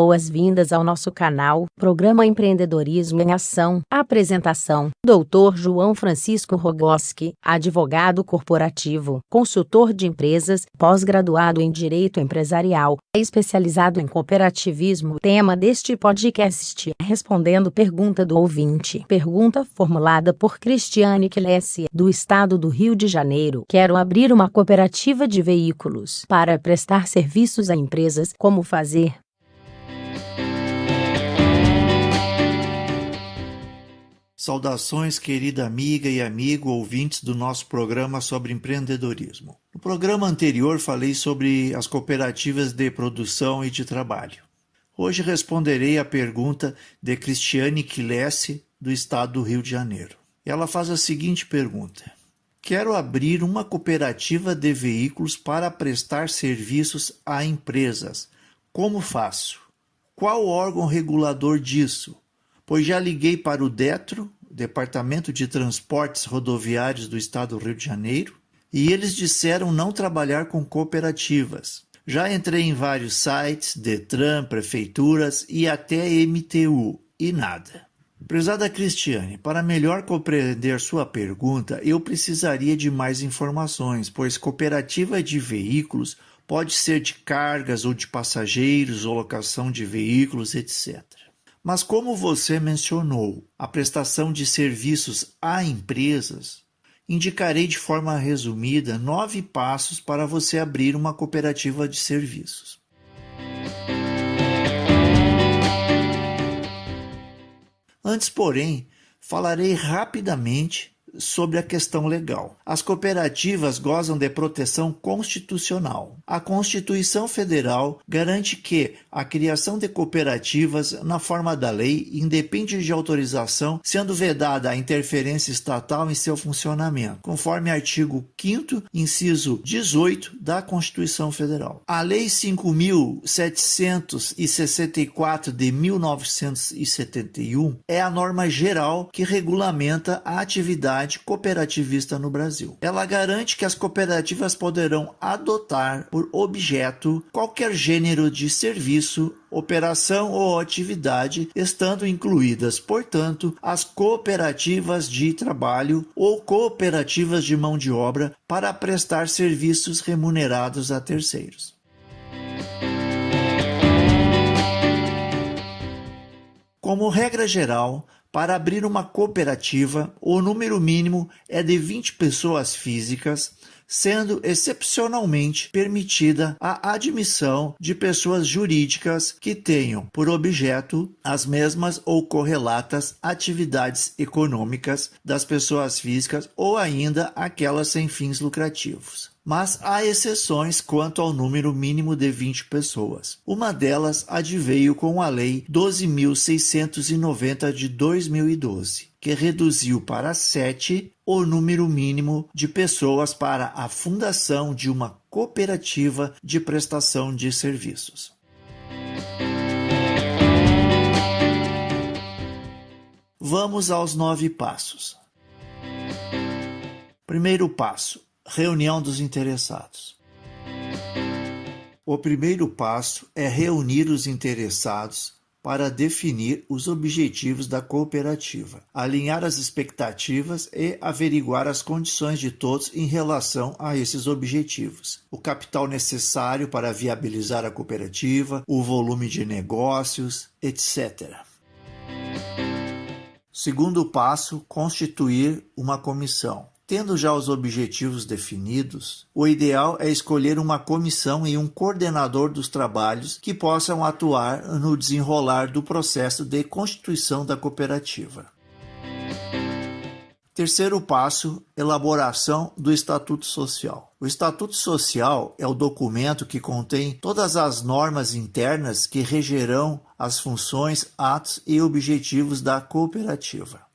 Boas-vindas ao nosso canal, Programa Empreendedorismo em Ação. Apresentação: Dr. João Francisco Rogoski, advogado corporativo, consultor de empresas, pós-graduado em Direito Empresarial, especializado em cooperativismo. Tema deste podcast: Respondendo pergunta do ouvinte. Pergunta formulada por Cristiane Klesse, do estado do Rio de Janeiro. Quero abrir uma cooperativa de veículos para prestar serviços a empresas. Como fazer? Saudações, querida amiga e amigo ouvintes do nosso programa sobre empreendedorismo. No programa anterior falei sobre as cooperativas de produção e de trabalho. Hoje responderei à pergunta de Cristiane Quilesse, do estado do Rio de Janeiro. Ela faz a seguinte pergunta: Quero abrir uma cooperativa de veículos para prestar serviços a empresas. Como faço? Qual órgão regulador disso? Pois já liguei para o DETRO, Departamento de Transportes Rodoviários do Estado do Rio de Janeiro, e eles disseram não trabalhar com cooperativas. Já entrei em vários sites, Detran, prefeituras e até MTU, e nada. Prezada Cristiane, para melhor compreender sua pergunta, eu precisaria de mais informações, pois cooperativa de veículos pode ser de cargas ou de passageiros, ou locação de veículos, etc. Mas como você mencionou, a prestação de serviços a empresas, indicarei de forma resumida nove passos para você abrir uma cooperativa de serviços. Antes, porém, falarei rapidamente sobre a questão legal. As cooperativas gozam de proteção constitucional. A Constituição Federal garante que a criação de cooperativas, na forma da lei, independe de autorização, sendo vedada a interferência estatal em seu funcionamento, conforme artigo 5 inciso 18 da Constituição Federal. A Lei 5.764 de 1971 é a norma geral que regulamenta a atividade cooperativista no Brasil. Ela garante que as cooperativas poderão adotar por objeto qualquer gênero de serviço operação ou atividade, estando incluídas, portanto, as cooperativas de trabalho ou cooperativas de mão de obra para prestar serviços remunerados a terceiros. Como regra geral, para abrir uma cooperativa, o número mínimo é de 20 pessoas físicas, sendo excepcionalmente permitida a admissão de pessoas jurídicas que tenham por objeto as mesmas ou correlatas atividades econômicas das pessoas físicas ou ainda aquelas sem fins lucrativos mas há exceções quanto ao número mínimo de 20 pessoas. Uma delas adveio com a Lei 12.690 de 2012, que reduziu para sete o número mínimo de pessoas para a fundação de uma cooperativa de prestação de serviços. Vamos aos nove passos. Primeiro passo: Reunião dos interessados. O primeiro passo é reunir os interessados para definir os objetivos da cooperativa, alinhar as expectativas e averiguar as condições de todos em relação a esses objetivos, o capital necessário para viabilizar a cooperativa, o volume de negócios, etc. Segundo passo, constituir uma comissão. Tendo já os objetivos definidos, o ideal é escolher uma comissão e um coordenador dos trabalhos que possam atuar no desenrolar do processo de constituição da cooperativa. Terceiro passo, elaboração do Estatuto Social. O Estatuto Social é o documento que contém todas as normas internas que regerão as funções, atos e objetivos da cooperativa.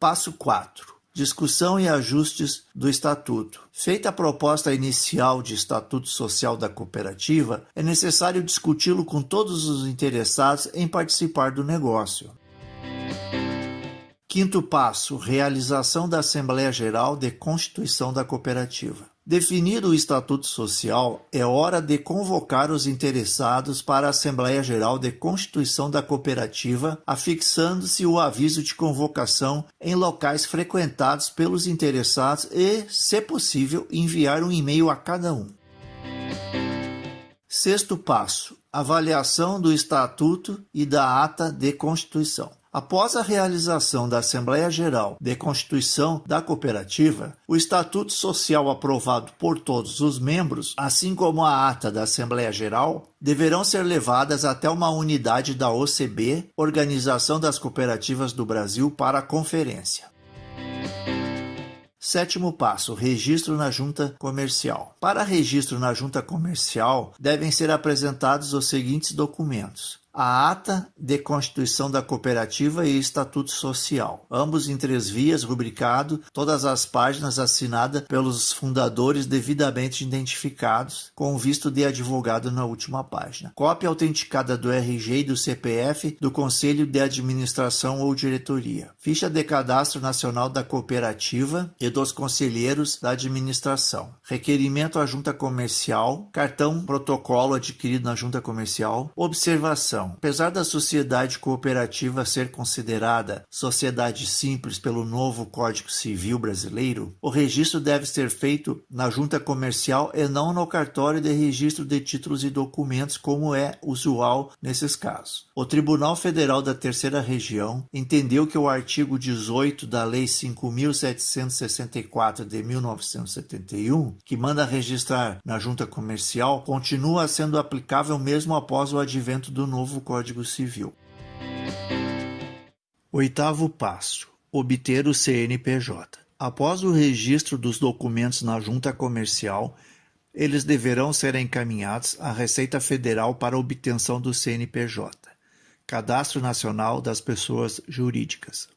Passo 4. Discussão e ajustes do Estatuto. Feita a proposta inicial de Estatuto Social da Cooperativa, é necessário discuti-lo com todos os interessados em participar do negócio. Quinto passo: realização da Assembleia Geral de Constituição da Cooperativa. Definido o Estatuto Social, é hora de convocar os interessados para a Assembleia Geral de Constituição da Cooperativa, afixando-se o aviso de convocação em locais frequentados pelos interessados e, se possível, enviar um e-mail a cada um. Sexto passo: avaliação do Estatuto e da Ata de Constituição. Após a realização da Assembleia Geral de Constituição da Cooperativa, o Estatuto Social aprovado por todos os membros, assim como a ata da Assembleia Geral, deverão ser levadas até uma unidade da OCB, Organização das Cooperativas do Brasil, para a conferência. Sétimo passo: registro na junta comercial. Para registro na junta comercial, devem ser apresentados os seguintes documentos: a ata de constituição da cooperativa e estatuto social, ambos em três vias, rubricado, todas as páginas assinadas pelos fundadores devidamente identificados, com visto de advogado na última página. Cópia autenticada do RG e do CPF do Conselho de Administração ou Diretoria. Ficha de cadastro nacional da cooperativa e dos conselheiros da administração. Requerimento à junta comercial, cartão protocolo adquirido na junta comercial, observação Apesar da sociedade cooperativa ser considerada sociedade simples pelo novo Código Civil brasileiro, o registro deve ser feito na junta comercial e não no cartório de registro de títulos e documentos, como é usual nesses casos. O Tribunal Federal da Terceira Região entendeu que o artigo 18 da Lei 5.764 de 1971, que manda registrar na junta comercial, continua sendo aplicável mesmo após o advento do novo novo Código Civil. Oitavo passo: obter o CNPJ. Após o registro dos documentos na junta comercial, eles deverão ser encaminhados à Receita Federal para obtenção do CNPJ, Cadastro Nacional das Pessoas Jurídicas.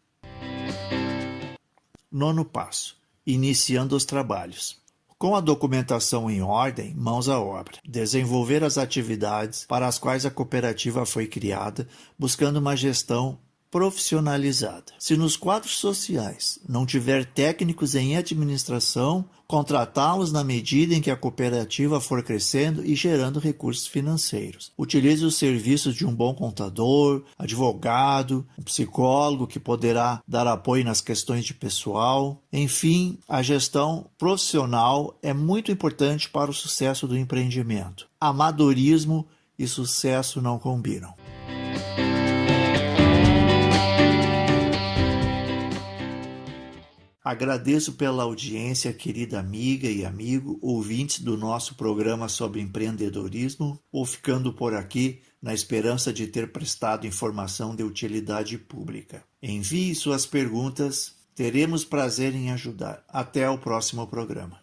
Nono passo: iniciando os trabalhos. Com a documentação em ordem, mãos à obra. Desenvolver as atividades para as quais a cooperativa foi criada, buscando uma gestão profissionalizada. Se nos quadros sociais não tiver técnicos em administração, contratá-los na medida em que a cooperativa for crescendo e gerando recursos financeiros. Utilize os serviços de um bom contador, advogado, um psicólogo que poderá dar apoio nas questões de pessoal. Enfim, a gestão profissional é muito importante para o sucesso do empreendimento. Amadorismo e sucesso não combinam. Agradeço pela audiência, querida amiga e amigo, ouvintes do nosso programa sobre empreendedorismo, ou ficando por aqui na esperança de ter prestado informação de utilidade pública. Envie suas perguntas, teremos prazer em ajudar. Até o próximo programa.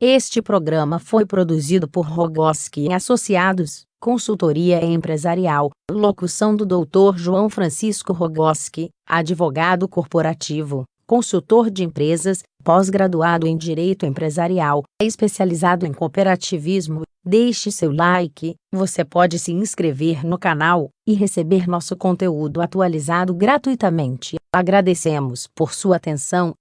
Este programa foi produzido por Rogoski Associados, consultoria empresarial, locução do Dr. João Francisco Rogoski, advogado corporativo, consultor de empresas, pós-graduado em Direito Empresarial, especializado em cooperativismo. Deixe seu like, você pode se inscrever no canal e receber nosso conteúdo atualizado gratuitamente. Agradecemos por sua atenção